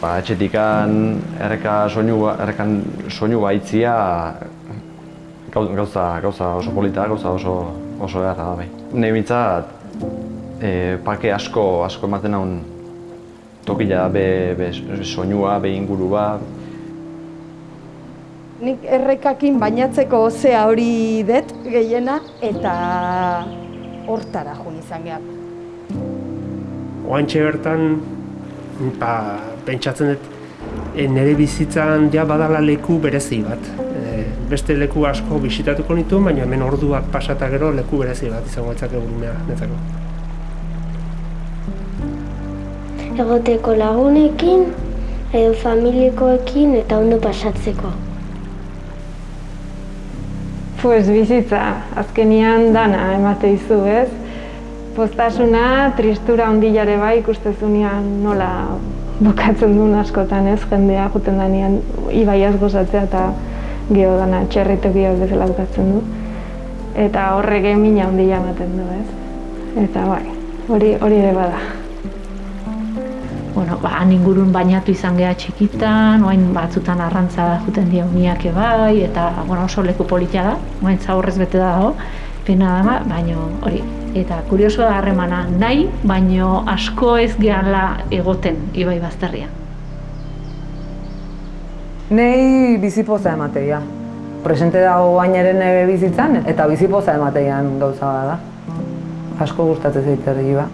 Ba, etxetikan erreka soinu, errekan soinu baitzia gau- gauza, gauza oso polita, gauza oso, oso beharra da bai. Nei bintzat, e, parke asko, asko ematen haun tokila be, be soinua, be ingurua, Nik errekakin bainatzeko ozea hori dut gehiena eta hortara jun izan gehar. Oantxe bertan, ba, pentsatzen dut, e, nire bizitzan ja badala leku berezi bat. E, beste leku asko bisitatuko nitu, baina hemen orduak pasata gero leku berezi bat izango etzake gurumea netzako. egoteko lagunekin, edo familikoekin eta ondo pasatzeko. Pues bizitza, azkenian dana emate izu, ez? Postasuna, tristura ondilare bai ikustezunean nola bukatzen duen askotan, ez? Jendea juten danean ibaiaz gozatzea eta geho dana txerritokia bezala bukatzen du. Eta horrek emina ondila ematen du, ez? Eta bai, hori hori ere bada. bueno, ba, han ingurun bainatu izan geha txikitan, oain batzutan arrantza juten dio miak bai, eta bueno, oso leku politia da, oain zaurrez bete dago, pena da, baino hori. Eta kurioso da harremana nahi, baino asko ez gehala egoten ibai bazterria. Nei bizipoza emateia. Presente dago bainaren bizitzan eta bizipoza emateian gauza bada. Asko gustatzen zait ba.